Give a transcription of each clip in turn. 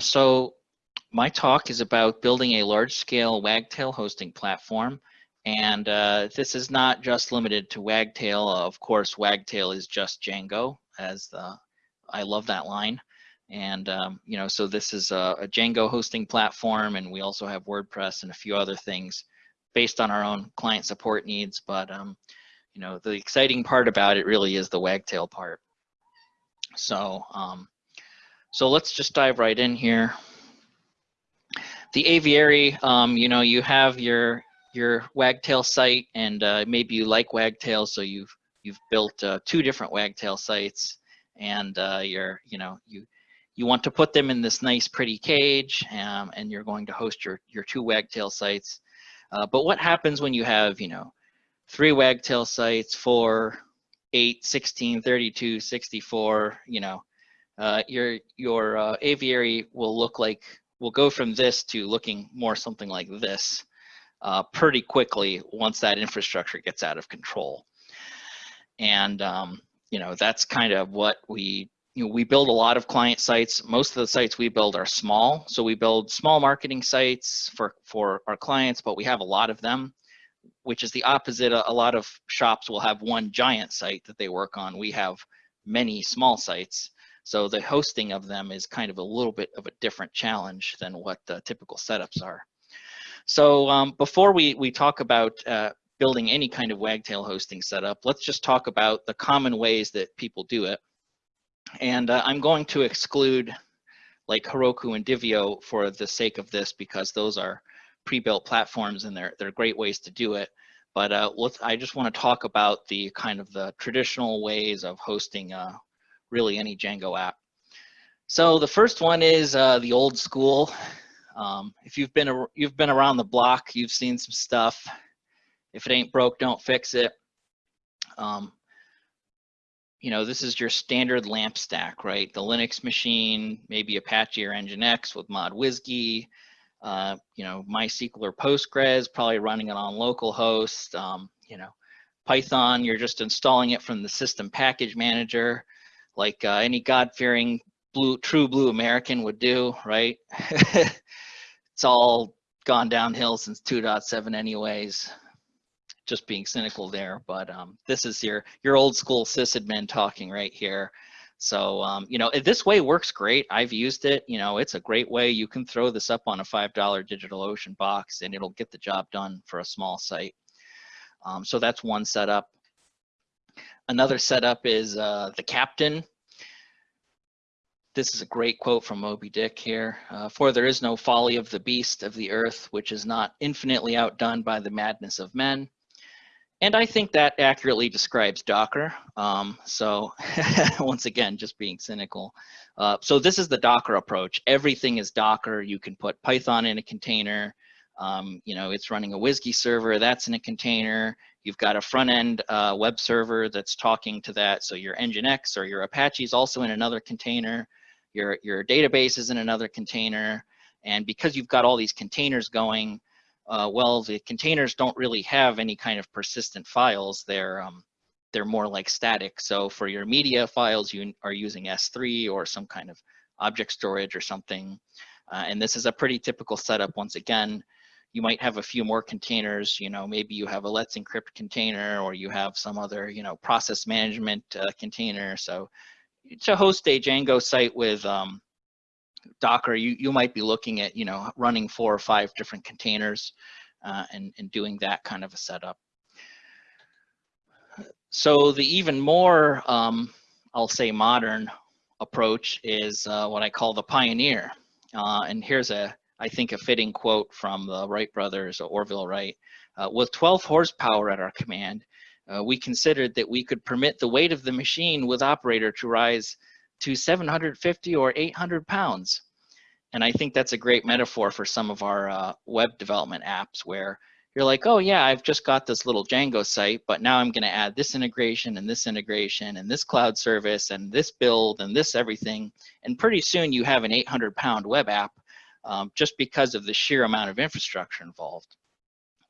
so my talk is about building a large-scale Wagtail hosting platform. And uh, this is not just limited to Wagtail. Of course, Wagtail is just Django, as the, I love that line. And, um, you know, so this is a, a, Django hosting platform, and we also have WordPress and a few other things based on our own client support needs. But, um, you know, the exciting part about it really is the Wagtail part. So, um, so let's just dive right in here. The aviary, um, you know, you have your your Wagtail site, and uh, maybe you like Wagtail, so you've you've built uh, two different Wagtail sites, and uh, you're you know you you want to put them in this nice pretty cage, um, and you're going to host your your two Wagtail sites. Uh, but what happens when you have you know three Wagtail sites, four, eight, 16, 32, 64, you know, uh, your your uh, aviary will look like will go from this to looking more something like this uh, pretty quickly once that infrastructure gets out of control. And um, you know that's kind of what we you know we build a lot of client sites. Most of the sites we build are small, so we build small marketing sites for for our clients, but we have a lot of them, which is the opposite. A, a lot of shops will have one giant site that they work on. We have many small sites. So the hosting of them is kind of a little bit of a different challenge than what the typical setups are. So um, before we, we talk about uh, building any kind of Wagtail hosting setup, let's just talk about the common ways that people do it. And uh, I'm going to exclude like Heroku and Divio for the sake of this because those are pre-built platforms and they're, they're great ways to do it. But uh, I just want to talk about the kind of the traditional ways of hosting uh, really any Django app. So the first one is uh, the old school um, if you've been you've been around the block, you've seen some stuff. If it ain't broke, don't fix it. Um, you know, this is your standard LAMP stack, right? The Linux machine, maybe Apache or Nginx with ModWSGI, uh, you know, MySQL or Postgres, probably running it on localhost. Um, you know, Python, you're just installing it from the system package manager, like uh, any God-fearing blue, true blue American would do, right? it's all gone downhill since 2.7 anyways. Just being cynical there but um, this is your your old school sysadmin talking right here. So um, you know this way works great. I've used it. You know it's a great way. You can throw this up on a five dollar DigitalOcean box and it'll get the job done for a small site. Um, so that's one setup another setup is uh, the captain this is a great quote from Moby Dick here. Uh, For there is no folly of the beast of the earth, which is not infinitely outdone by the madness of men. And I think that accurately describes Docker. Um, so once again, just being cynical. Uh, so this is the Docker approach. Everything is Docker. You can put Python in a container. Um, you know, it's running a WSGI server, that's in a container. You've got a front end uh, web server that's talking to that. So your Nginx or your Apache is also in another container your, your database is in another container, and because you've got all these containers going, uh, well, the containers don't really have any kind of persistent files. They're, um, they're more like static. So for your media files, you are using S3 or some kind of object storage or something. Uh, and this is a pretty typical setup. Once again, you might have a few more containers, you know, maybe you have a Let's Encrypt container or you have some other, you know, process management uh, container. So to host a Django site with um, Docker, you, you might be looking at, you know, running four or five different containers uh, and, and doing that kind of a setup. So the even more, um, I'll say modern approach is uh, what I call the pioneer. Uh, and here's a, I think a fitting quote from the Wright brothers, Orville Wright. Uh, with 12 horsepower at our command, uh, we considered that we could permit the weight of the machine with operator to rise to 750 or 800 pounds. And I think that's a great metaphor for some of our uh, web development apps where you're like, oh yeah, I've just got this little Django site, but now I'm gonna add this integration and this integration and this cloud service and this build and this everything. And pretty soon you have an 800 pound web app um, just because of the sheer amount of infrastructure involved.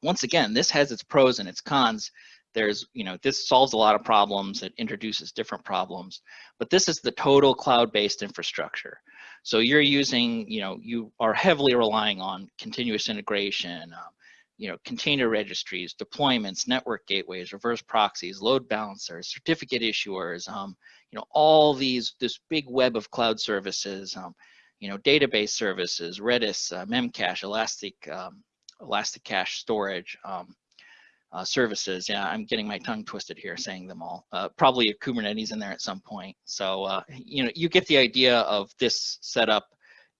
Once again, this has its pros and its cons there's, you know, this solves a lot of problems. It introduces different problems, but this is the total cloud-based infrastructure. So you're using, you know, you are heavily relying on continuous integration, um, you know, container registries, deployments, network gateways, reverse proxies, load balancers, certificate issuers, um, you know, all these, this big web of cloud services, um, you know, database services, Redis, uh, Memcache, Elastic, um, ElastiCache storage, um, uh, services. Yeah, I'm getting my tongue twisted here saying them all. Uh, probably a Kubernetes in there at some point. So, uh, you know, you get the idea of this setup.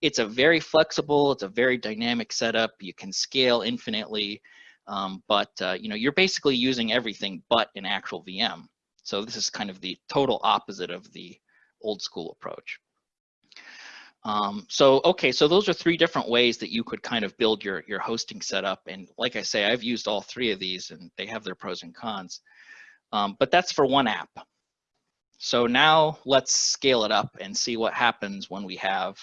It's a very flexible, it's a very dynamic setup. You can scale infinitely, um, but, uh, you know, you're basically using everything but an actual VM. So this is kind of the total opposite of the old school approach. Um, so, okay, so those are three different ways that you could kind of build your, your hosting setup. And like I say, I've used all three of these and they have their pros and cons. Um, but that's for one app. So now let's scale it up and see what happens when we have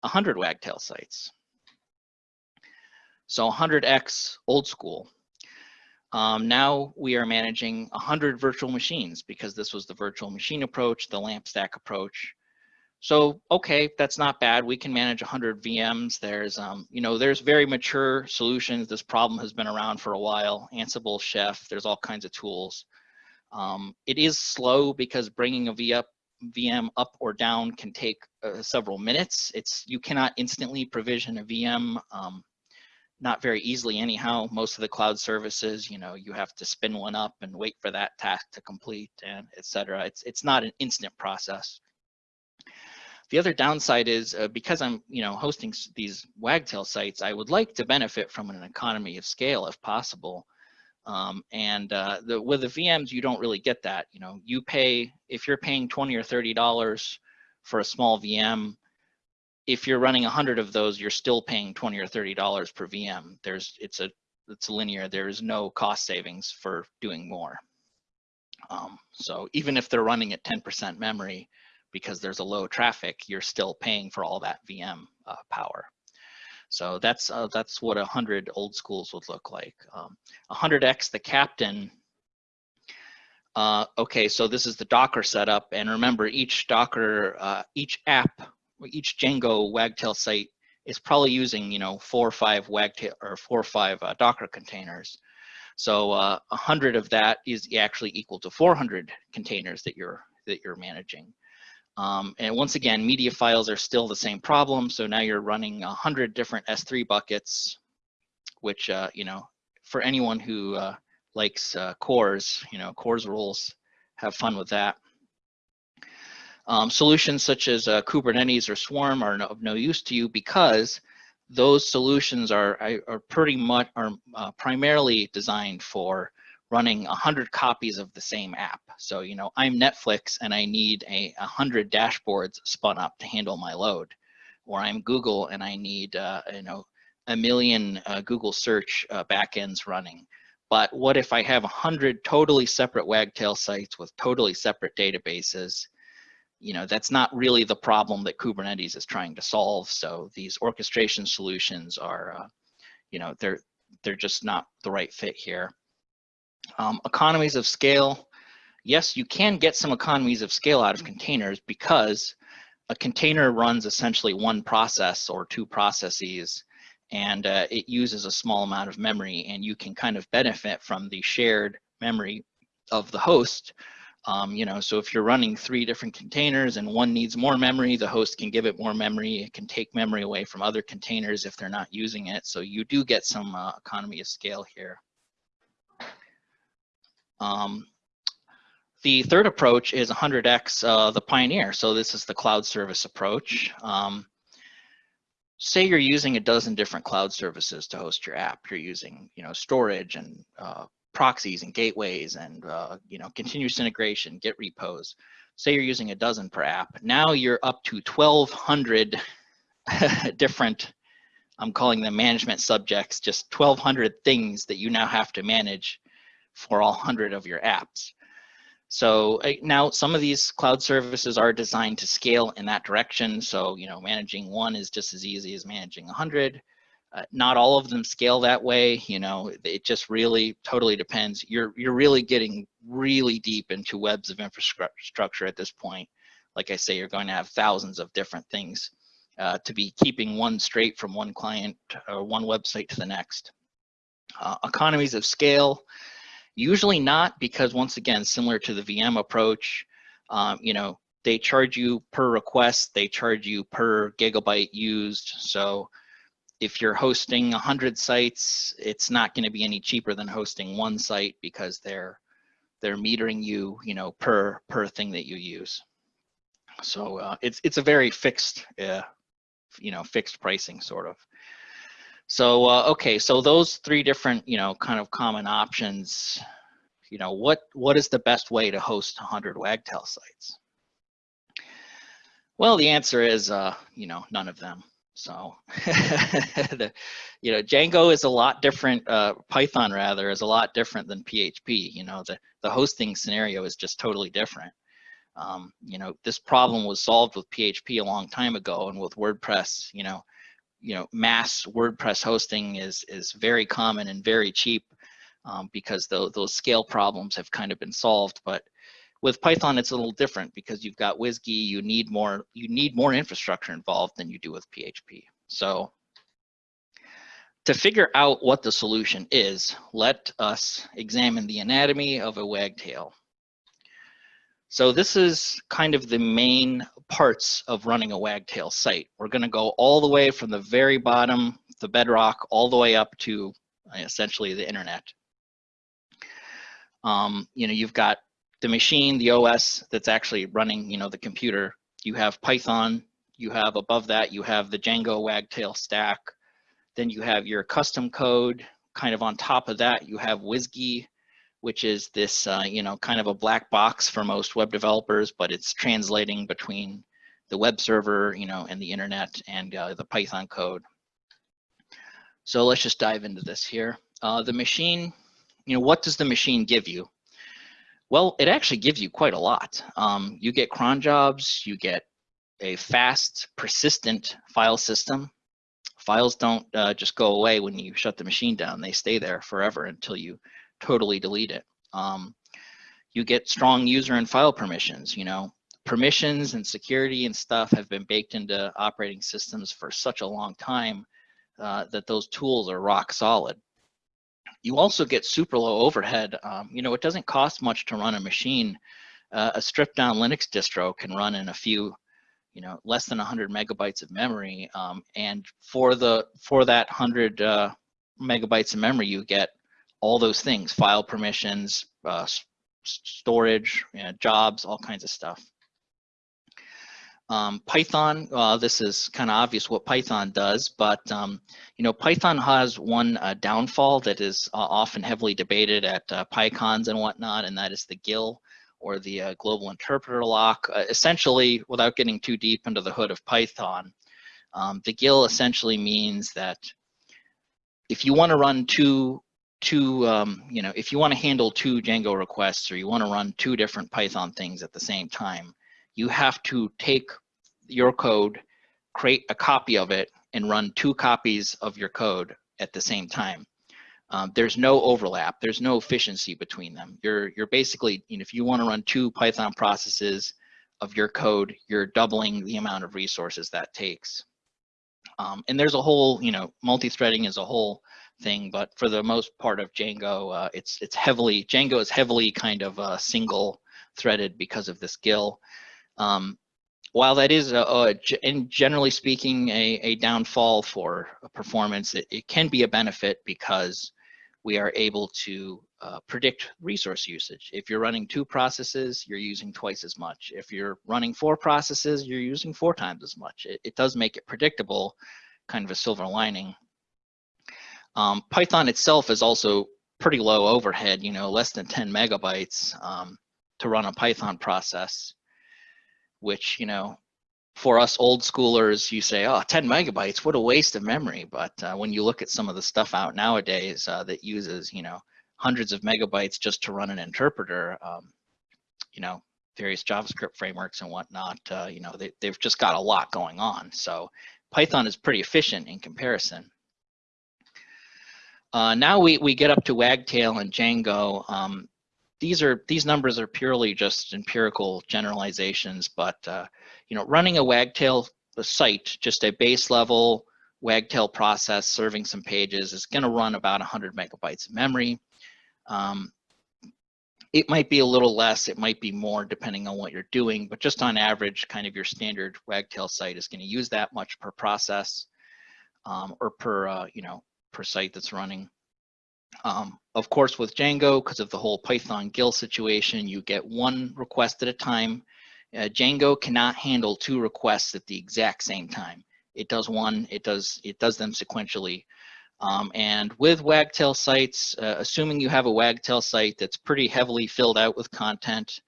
100 Wagtail sites. So 100x old school. Um, now we are managing 100 virtual machines because this was the virtual machine approach, the LAMP stack approach. So, okay, that's not bad. We can manage 100 VMs. There's, um, you know, there's very mature solutions. This problem has been around for a while. Ansible, Chef, there's all kinds of tools. Um, it is slow because bringing a VM up or down can take uh, several minutes. It's You cannot instantly provision a VM, um, not very easily anyhow. Most of the cloud services, you know, you have to spin one up and wait for that task to complete and et cetera. It's, it's not an instant process. The other downside is uh, because I'm, you know, hosting these Wagtail sites, I would like to benefit from an economy of scale if possible. Um, and uh, the, with the VMs, you don't really get that. You know, you pay if you're paying 20 or 30 dollars for a small VM. If you're running 100 of those, you're still paying 20 or 30 dollars per VM. There's it's a it's linear. There is no cost savings for doing more. Um, so even if they're running at 10% memory, because there's a low traffic, you're still paying for all that VM uh, power. So that's uh, that's what 100 old schools would look like. Um, 100x the captain. Uh, okay, so this is the Docker setup, and remember each Docker, uh, each app, each Django Wagtail site is probably using you know four or five Wagtail or four or five uh, Docker containers. So uh, 100 of that is actually equal to 400 containers that you're that you're managing. Um, and once again, media files are still the same problem. So now you're running 100 different S3 buckets, which, uh, you know, for anyone who uh, likes uh, CORS, you know, CORS rules, have fun with that. Um, solutions such as uh, Kubernetes or Swarm are no, of no use to you because those solutions are, are pretty much, are uh, primarily designed for running 100 copies of the same app. So, you know, I'm Netflix and I need a 100 dashboards spun up to handle my load. Or I'm Google and I need, uh, you know, a million uh, Google search uh, backends running. But what if I have 100 totally separate Wagtail sites with totally separate databases? You know, that's not really the problem that Kubernetes is trying to solve. So these orchestration solutions are, uh, you know, they're, they're just not the right fit here. Um, economies of scale, yes, you can get some economies of scale out of containers because a container runs essentially one process or two processes and uh, it uses a small amount of memory and you can kind of benefit from the shared memory of the host. Um, you know, so if you're running three different containers and one needs more memory, the host can give it more memory. It can take memory away from other containers if they're not using it. So you do get some uh, economy of scale here. Um, the third approach is 100x uh, the pioneer. So this is the cloud service approach. Um, say you're using a dozen different cloud services to host your app. You're using, you know, storage and uh, proxies and gateways and, uh, you know, continuous integration, Git repos. Say you're using a dozen per app. Now you're up to 1,200 different, I'm calling them management subjects, just 1,200 things that you now have to manage for all 100 of your apps. So uh, now some of these cloud services are designed to scale in that direction. So, you know, managing one is just as easy as managing 100. Uh, not all of them scale that way. You know, it just really totally depends. You're, you're really getting really deep into webs of infrastructure at this point. Like I say, you're going to have thousands of different things uh, to be keeping one straight from one client or one website to the next. Uh, economies of scale, usually not because once again, similar to the VM approach, um, you know, they charge you per request, they charge you per gigabyte used. So if you're hosting 100 sites, it's not going to be any cheaper than hosting one site because they're they're metering you, you know, per per thing that you use. So uh, it's it's a very fixed, uh, you know, fixed pricing sort of. So uh, okay, so those three different, you know, kind of common options. You know, what what is the best way to host 100 Wagtail sites? Well, the answer is, uh, you know, none of them. So, the, you know, Django is a lot different, uh, Python rather, is a lot different than PHP. You know, the, the hosting scenario is just totally different. Um, you know, this problem was solved with PHP a long time ago and with WordPress, you know, you know, mass WordPress hosting is, is very common and very cheap um, because the, those scale problems have kind of been solved. But with Python, it's a little different because you've got WSGI, you need more, you need more infrastructure involved than you do with PHP. So to figure out what the solution is, let us examine the anatomy of a wagtail. So this is kind of the main parts of running a wagtail site. We're gonna go all the way from the very bottom, the bedrock, all the way up to essentially the internet. Um, you know, you've got the machine, the OS that's actually running, you know, the computer. You have Python, you have above that, you have the Django Wagtail stack. Then you have your custom code. Kind of on top of that, you have WSGI, which is this, uh, you know, kind of a black box for most web developers, but it's translating between the web server, you know, and the internet and uh, the Python code. So let's just dive into this here. Uh, the machine, you know, what does the machine give you? Well, it actually gives you quite a lot. Um, you get cron jobs, you get a fast, persistent file system. Files don't uh, just go away when you shut the machine down. They stay there forever until you totally delete it. Um, you get strong user and file permissions. You know, permissions and security and stuff have been baked into operating systems for such a long time uh, that those tools are rock solid. You also get super low overhead. Um, you know, it doesn't cost much to run a machine. Uh, a stripped down Linux distro can run in a few, you know, less than 100 megabytes of memory. Um, and for the for that 100 uh, megabytes of memory, you get all those things: file permissions, uh, storage, you know, jobs, all kinds of stuff. Um, Python, uh, this is kind of obvious what Python does, but um, you know, Python has one uh, downfall that is uh, often heavily debated at uh, PyCons and whatnot, and that is the GIL or the uh, global interpreter lock. Uh, essentially, without getting too deep into the hood of Python, um, the GIL essentially means that if you want to run two two, um, you know, if you want to handle two Django requests or you want to run two different Python things at the same time, you have to take your code, create a copy of it, and run two copies of your code at the same time. Um, there's no overlap. There's no efficiency between them. You're you're basically, you know, if you want to run two Python processes of your code, you're doubling the amount of resources that takes. Um, and there's a whole, you know, multi-threading is a whole thing, but for the most part of Django, uh, it's it's heavily Django is heavily kind of uh, single threaded because of this GIL. Um, while that is, a, a, in generally speaking, a, a downfall for a performance, it, it, can be a benefit because we are able to uh, predict resource usage. If you're running two processes, you're using twice as much. If you're running four processes, you're using four times as much. It, it does make it predictable, kind of a silver lining. Um, Python itself is also pretty low overhead, you know, less than 10 megabytes um, to run a Python process which, you know, for us old schoolers, you say, oh, 10 megabytes, what a waste of memory. But uh, when you look at some of the stuff out nowadays uh, that uses, you know, hundreds of megabytes just to run an interpreter, um, you know, various JavaScript frameworks and whatnot, uh, you know, they, they've just got a lot going on. So Python is pretty efficient in comparison. Uh, now we, we get up to Wagtail and Django. Um, these are these numbers are purely just empirical generalizations, but uh, you know, running a wagtail site, just a base level Wagtail process serving some pages is going to run about 100 megabytes of memory. Um, it might be a little less, it might be more depending on what you're doing, but just on average, kind of your standard Wagtail site is going to use that much per process um, or per, uh, you know, per site that's running. Um, of course, with Django, because of the whole Python GIL situation, you get one request at a time. Uh, Django cannot handle two requests at the exact same time. It does one, it does, it does them sequentially. Um, and with Wagtail sites, uh, assuming you have a Wagtail site that's pretty heavily filled out with content,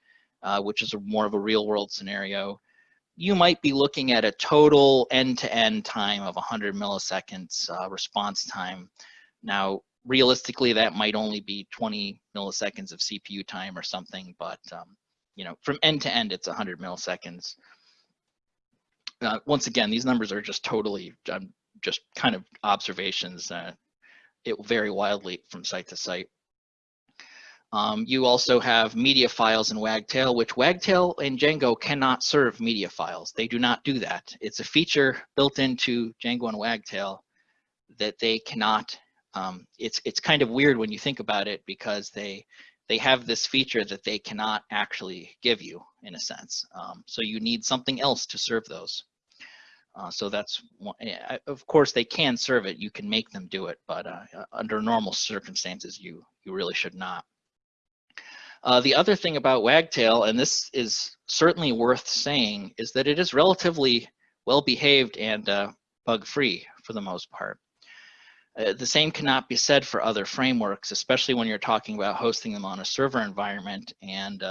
uh, which is a, more of a real world scenario, you might be looking at a total end-to-end -end time of 100 milliseconds uh, response time. Now, realistically, that might only be 20 milliseconds of CPU time or something, but um, you know, from end to end, it's 100 milliseconds. Uh, once again, these numbers are just totally um, just kind of observations. Uh, it will vary wildly from site to site. Um, you also have media files in Wagtail, which Wagtail and Django cannot serve media files. They do not do that. It's a feature built into Django and Wagtail that they cannot. Um, it's it's kind of weird when you think about it because they they have this feature that they cannot actually give you in a sense. Um, so you need something else to serve those. Uh, so that's, one, of course, they can serve it. You can make them do it, but uh, under normal circumstances, you you really should not. Uh, the other thing about Wagtail, and this is certainly worth saying, is that it is relatively well behaved and uh, bug free for the most part. Uh, the same cannot be said for other frameworks, especially when you're talking about hosting them on a server environment and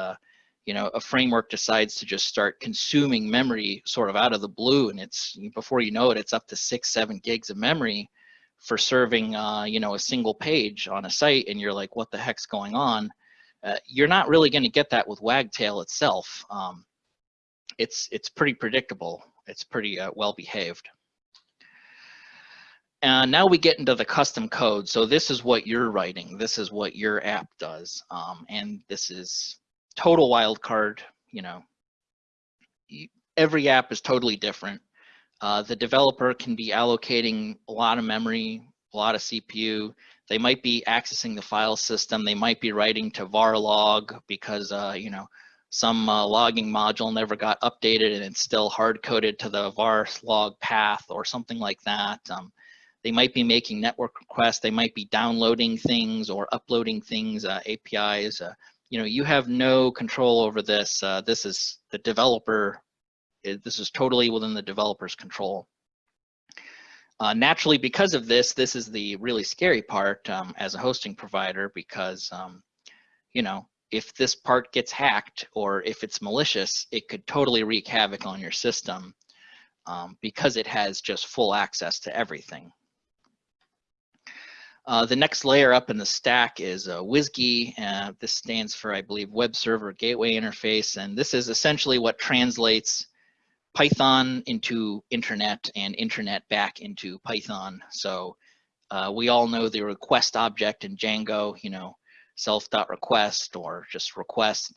you know, a framework decides to just start consuming memory sort of out of the blue, and it's before you know it, it's up to six, seven gigs of memory for serving, uh, you know, a single page on a site, and you're like, what the heck's going on? Uh, you're not really going to get that with Wagtail itself. Um, it's it's pretty predictable. It's pretty uh, well behaved. And now we get into the custom code. So this is what you're writing. This is what your app does. Um, and this is total wildcard, you know, every app is totally different. Uh, the developer can be allocating a lot of memory, a lot of CPU. They might be accessing the file system. They might be writing to var log because, uh, you know, some uh, logging module never got updated and it's still hard coded to the var log path or something like that. Um, they might be making network requests. They might be downloading things or uploading things, uh, APIs. Uh, you know, you have no control over this. Uh, this is the developer, this is totally within the developer's control. Uh, naturally, because of this, this is the really scary part um, as a hosting provider because, um, you know, if this part gets hacked or if it's malicious, it could totally wreak havoc on your system um, because it has just full access to everything. Uh, the next layer up in the stack is uh, WSGI. Uh, this stands for, I believe, Web Server Gateway Interface. And this is essentially what translates Python into internet and internet back into Python. So uh, we all know the request object in Django, you know, self.request or just request.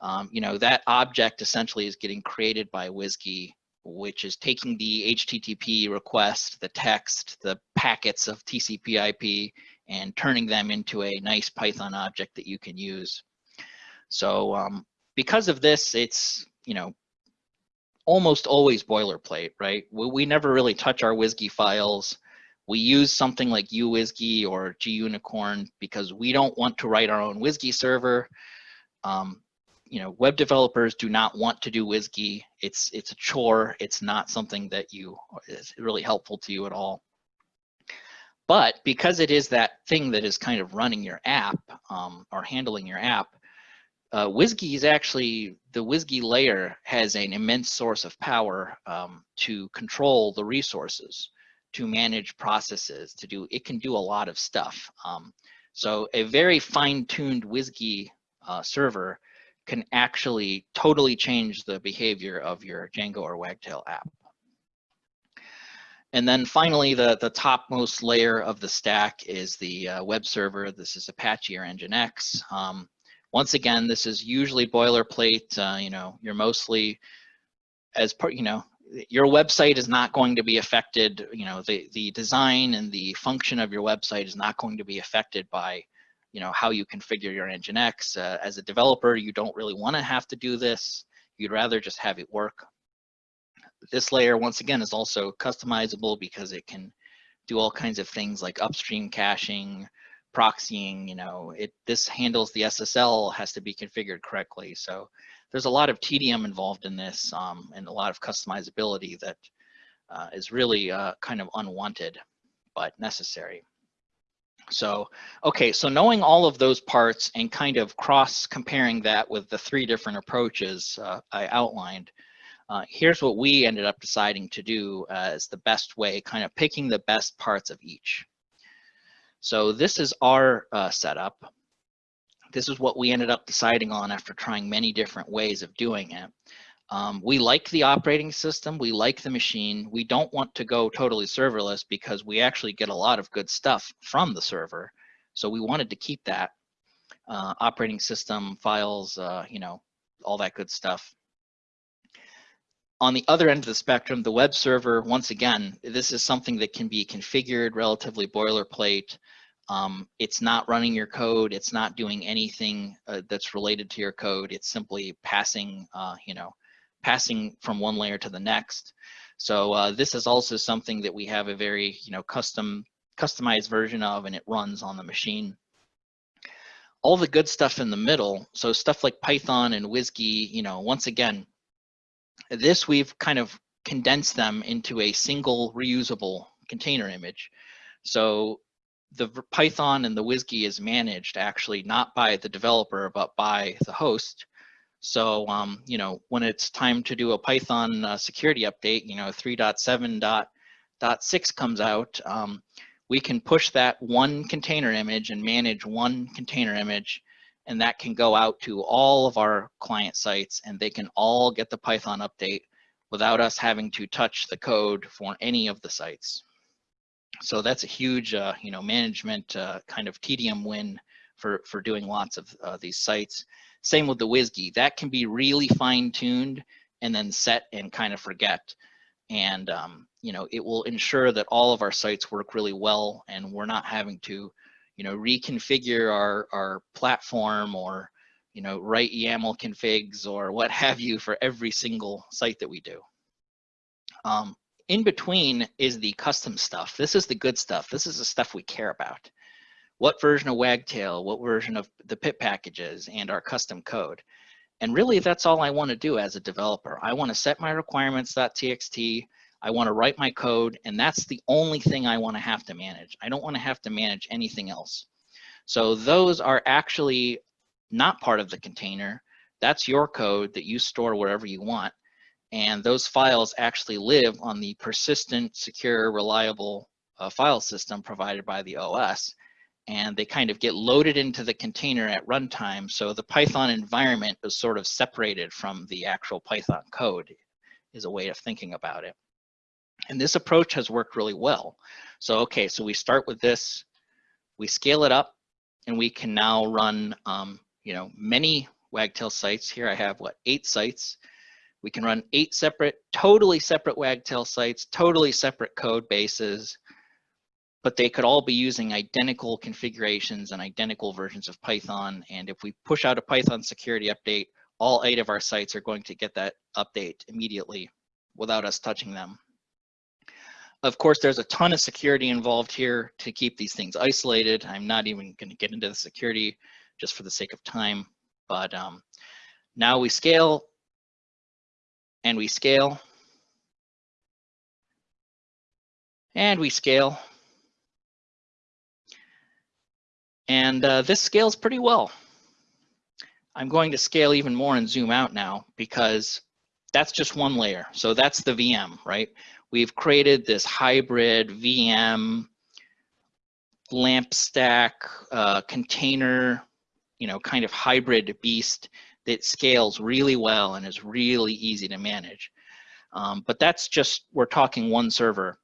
Um, you know, that object essentially is getting created by WSGI which is taking the HTTP request, the text, the packets of TCP IP, and turning them into a nice Python object that you can use. So um, because of this, it's, you know, almost always boilerplate, right? We, we never really touch our WSGI files. We use something like uWSGI or Gunicorn because we don't want to write our own WSGI server. Um, you know, web developers do not want to do WSGI. It's it's a chore. It's not something that you is really helpful to you at all. But because it is that thing that is kind of running your app um, or handling your app, uh, WSGI is actually, the WSGI layer has an immense source of power um, to control the resources, to manage processes, to do, it can do a lot of stuff. Um, so a very fine-tuned WSGI uh, server can actually totally change the behavior of your Django or Wagtail app. And then finally, the, the topmost layer of the stack is the uh, web server. This is Apache or Nginx. Um, once again, this is usually boilerplate. Uh, you know, you're mostly as part, you know, your website is not going to be affected, you know, the, the design and the function of your website is not going to be affected by, you know, how you configure your Nginx. Uh, as a developer, you don't really want to have to do this. You'd rather just have it work. This layer, once again, is also customizable because it can do all kinds of things like upstream caching, proxying, you know, it this handles the SSL has to be configured correctly. So there's a lot of tedium involved in this um, and a lot of customizability that uh, is really uh, kind of unwanted, but necessary. So, okay, so knowing all of those parts and kind of cross comparing that with the three different approaches uh, I outlined, uh, here's what we ended up deciding to do as the best way, kind of picking the best parts of each. So this is our uh, setup. This is what we ended up deciding on after trying many different ways of doing it. Um, we like the operating system, we like the machine. We don't want to go totally serverless because we actually get a lot of good stuff from the server. So we wanted to keep that uh, operating system files, uh, you know, all that good stuff. On the other end of the spectrum, the web server, once again, this is something that can be configured relatively boilerplate. Um, it's not running your code. It's not doing anything uh, that's related to your code. It's simply passing, uh, you know, passing from one layer to the next. So uh, this is also something that we have a very, you know, custom, customized version of, and it runs on the machine. All the good stuff in the middle, so stuff like Python and WSGI, you know, once again, this we've kind of condensed them into a single reusable container image. So the Python and the WSGI is managed actually not by the developer, but by the host. So, um, you know, when it's time to do a Python uh, security update, you know, 3.7.6 comes out, um, we can push that one container image and manage one container image and that can go out to all of our client sites and they can all get the Python update without us having to touch the code for any of the sites. So that's a huge, uh, you know, management uh, kind of tedium win for, for doing lots of uh, these sites. Same with the WSGI. That can be really fine-tuned and then set and kind of forget. And, um, you know, it will ensure that all of our sites work really well and we're not having to you know, reconfigure our, our platform or, you know, write YAML configs or what have you for every single site that we do. Um, in between is the custom stuff. This is the good stuff. This is the stuff we care about. What version of Wagtail, what version of the pip packages and our custom code. And really that's all I wanna do as a developer. I wanna set my requirements.txt, I want to write my code, and that's the only thing I want to have to manage. I don't want to have to manage anything else. So those are actually not part of the container. That's your code that you store wherever you want. And those files actually live on the persistent, secure, reliable uh, file system provided by the OS. And they kind of get loaded into the container at runtime. So the Python environment is sort of separated from the actual Python code is a way of thinking about it. And this approach has worked really well. So, okay, so we start with this, we scale it up, and we can now run, um, you know, many Wagtail sites. Here I have, what, eight sites. We can run eight separate, totally separate Wagtail sites, totally separate code bases, but they could all be using identical configurations and identical versions of Python. And if we push out a Python security update, all eight of our sites are going to get that update immediately without us touching them. Of course, there's a ton of security involved here to keep these things isolated. I'm not even going to get into the security just for the sake of time. But um, now we scale and we scale and we scale. And uh, this scales pretty well. I'm going to scale even more and zoom out now because that's just one layer. So that's the VM, right? We've created this hybrid VM LAMP stack uh, container, you know, kind of hybrid beast that scales really well and is really easy to manage. Um, but that's just, we're talking one server.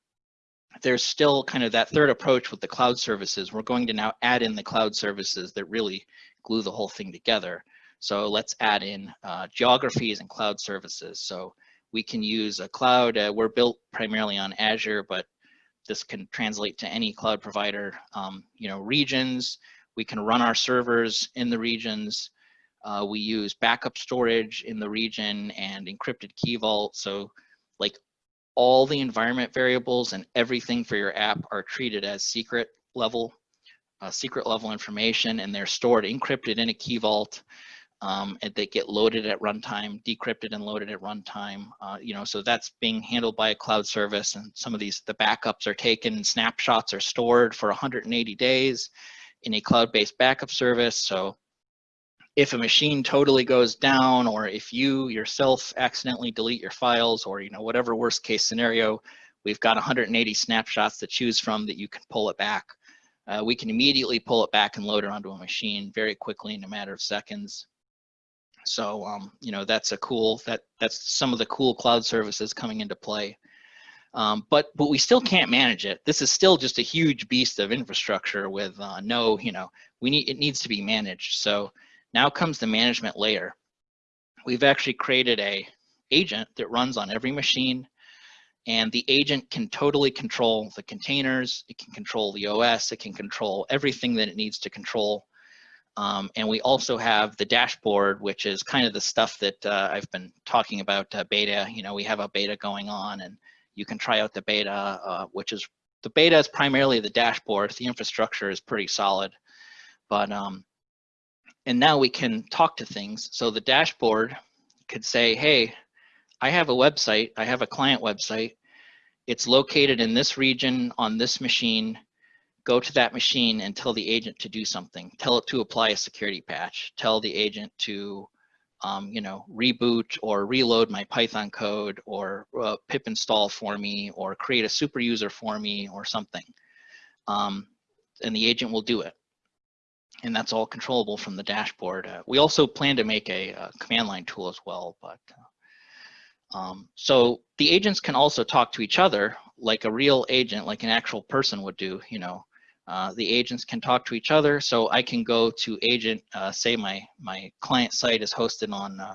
There's still kind of that third approach with the cloud services. We're going to now add in the cloud services that really glue the whole thing together. So let's add in uh, geographies and cloud services. So We can use a cloud. Uh, we're built primarily on Azure, but this can translate to any cloud provider. Um, you know, regions, we can run our servers in the regions. Uh, we use backup storage in the region and encrypted key vault. So like all the environment variables and everything for your app are treated as secret level, uh, secret level information, and they're stored encrypted in a key vault um, and they get loaded at runtime, decrypted and loaded at runtime. Uh, you know, so that's being handled by a cloud service, and some of these the backups are taken, snapshots are stored for 180 days in a cloud-based backup service. So if a machine totally goes down, or if you yourself accidentally delete your files, or you know whatever worst case scenario, we've got 180 snapshots to choose from that you can pull it back. Uh, we can immediately pull it back and load it onto a machine very quickly in a matter of seconds. So, um, you know, that's a cool, that that's some of the cool cloud services coming into play. Um, but, but we still can't manage it. This is still just a huge beast of infrastructure with uh, no, you know, we need, it needs to be managed. So now comes the management layer. We've actually created a agent that runs on every machine and the agent can totally control the containers, it can control the OS, it can control everything that it needs to control um, and we also have the dashboard, which is kind of the stuff that uh, I've been talking about uh, beta. You know, we have a beta going on and you can try out the beta, uh, which is, the beta is primarily the dashboard. The infrastructure is pretty solid. But, um, and now we can talk to things. So the dashboard could say, hey, I have a website, I have a client website. It's located in this region on this machine go to that machine and tell the agent to do something. Tell it to apply a security patch. Tell the agent to, um, you know, reboot or reload my Python code or uh, pip install for me or create a super user for me or something. Um, and the agent will do it. And that's all controllable from the dashboard. Uh, we also plan to make a, a, command line tool as well, but uh, um, so the agents can also talk to each other like a real agent, like an actual person would do, you know, uh, the agents can talk to each other. So I can go to agent, uh, say my, my client site is hosted on uh,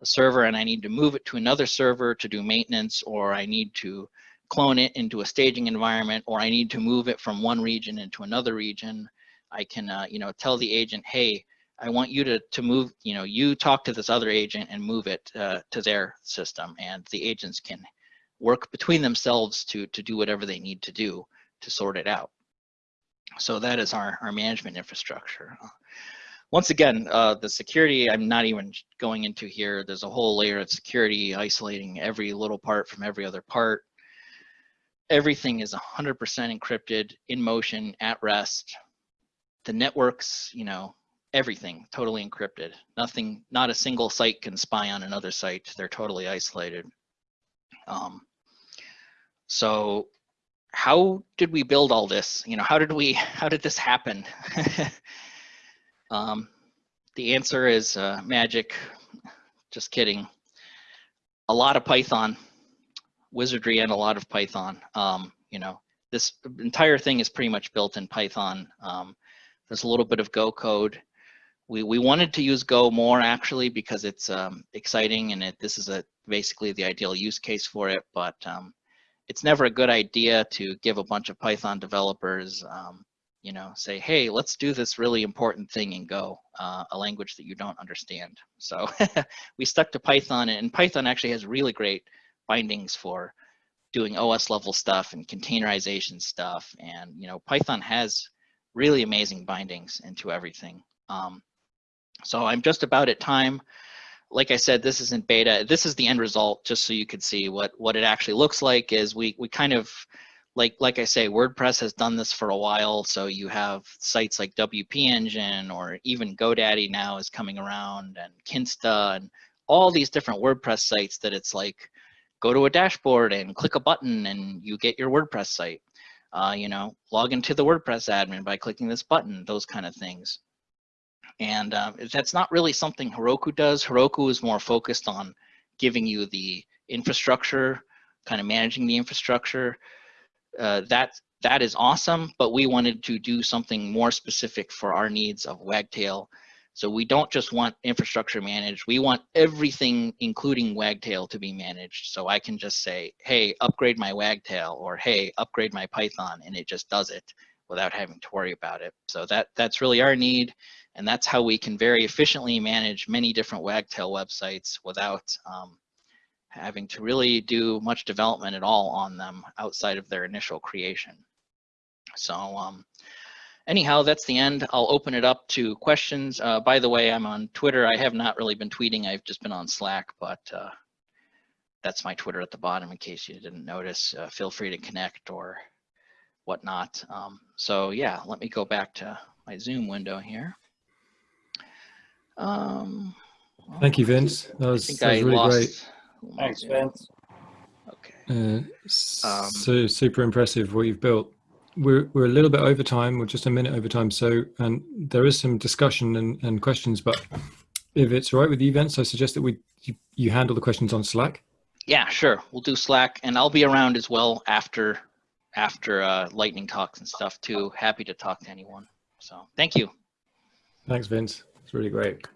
a server and I need to move it to another server to do maintenance, or I need to clone it into a staging environment, or I need to move it from one region into another region. I can, uh, you know, tell the agent, hey, I want you to, to move, you know, you talk to this other agent and move it uh, to their system. And the agents can work between themselves to, to do whatever they need to do to sort it out. So that is our, our management infrastructure. Once again, uh, the security I'm not even going into here. There's a whole layer of security isolating every little part from every other part. Everything is 100% encrypted, in motion, at rest. The networks, you know, everything totally encrypted. Nothing, not a single site can spy on another site. They're totally isolated. Um, so how did we build all this? You know, how did we, how did this happen? um, the answer is uh, magic. Just kidding. A lot of Python, wizardry and a lot of Python. Um, you know, this entire thing is pretty much built in Python. Um, there's a little bit of Go code. We, we wanted to use Go more actually because it's um, exciting and it, this is a basically the ideal use case for it, but um, it's never a good idea to give a bunch of Python developers, um, you know, say, hey, let's do this really important thing in Go, uh, a language that you don't understand. So we stuck to Python and Python actually has really great bindings for doing OS level stuff and containerization stuff. And, you know, Python has really amazing bindings into everything. Um, so I'm just about at time like I said, this isn't beta. This is the end result, just so you could see what what it actually looks like. Is we we kind of like like I say, WordPress has done this for a while. So you have sites like WP Engine or even GoDaddy now is coming around, and Kinsta and all these different WordPress sites that it's like go to a dashboard and click a button and you get your WordPress site. Uh, you know, log into the WordPress admin by clicking this button, those kind of things. And um, that's not really something Heroku does. Heroku is more focused on giving you the infrastructure, kind of managing the infrastructure. Uh, that that is awesome, but we wanted to do something more specific for our needs of Wagtail. So we don't just want infrastructure managed. We want everything, including Wagtail, to be managed. So I can just say, hey, upgrade my Wagtail or hey, upgrade my Python, and it just does it without having to worry about it. So that that's really our need. And that's how we can very efficiently manage many different Wagtail websites without um, having to really do much development at all on them outside of their initial creation. So um, anyhow, that's the end. I'll open it up to questions. Uh, by the way, I'm on Twitter. I have not really been tweeting. I've just been on Slack, but uh, that's my Twitter at the bottom in case you didn't notice. Uh, feel free to connect or whatnot. Um, so yeah, let me go back to my Zoom window here. Um, Thank you, Vince. That I was, think that was really lost. great. Thanks, Zoom. Vince. Okay. Uh, Um, so super impressive what you've built. We're we're a little bit over time. We're just a minute over time. So and there is some discussion and, and questions, but if it's all right with you, Vince, I suggest that we you, you handle the questions on Slack. Yeah, sure. We'll do Slack, and I'll be around as well after after uh, lightning talks and stuff too. Happy to talk to anyone. So thank you. Thanks, Vince. It's really great.